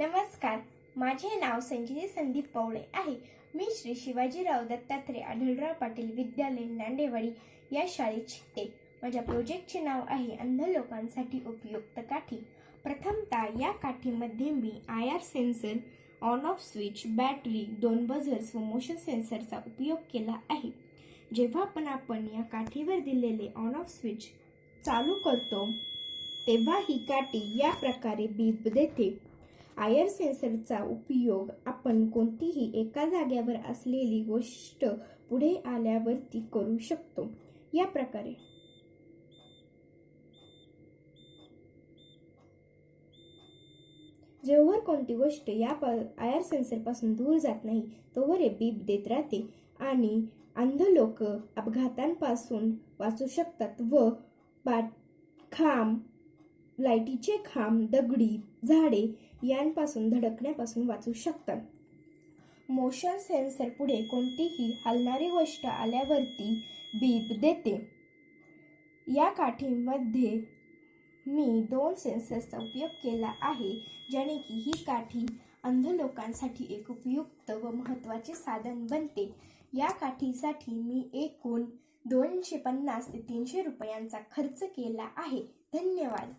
नमस्कार. माझे नाव संजय संदीप पवळे आहे. मी श्री शिवाजीराव दत्तात्रय आढळराव पाटील विद्यालय नांदेवाडी या शाळेत शिकते. माझ्या प्रोजेक्टचे नाव आहे अंध लोकांसाठी उपयुक्त काठी. प्रथमतः या काठीमध्ये मी I R sensor on off switch battery दोन बझर्स व मोशन सेन्सरचा उपयोग केला आहे. जेव्हा पण आपण या काठीवर दिलेले ऑन ऑफ स्विच चालू करतो तेव्हा ही काठी या प्रकारे बीप देते. आयर सेन्सरचा उपयोग आपण कोणतीही एका जाग्यावर असलेली गोष्ट पुढे आल्यावरती करू शकतो. या प्रकारे. जेव्हा कोणती गोष्ट या आयर सेन्सरपासून दूर जात नाही तोवर हे बीप देत राहते आणि अंध लोक अपघातांपासून वाचू शकतात व बा खांब लाईटीचे खांब दगडी झाडे यांपासून धडकण्यापासून वाचू शकतात. मोशन सेन्सर पुढे कोणतीही हलणारी गोष्ट आल्यावरती बीप देते. या काठीमध्ये मी दोन सेन्सरचा उपयोग केला आहे ज्याने की ही काठी अंध लोकांसाठी एक उपयुक्त व महत्त्वाचे साधन बनते. या काठीसाठी मी एकूण दोनशे पन्नास ते तीनशे रुपयांचा खर्च केला आहे. धन्यवाद.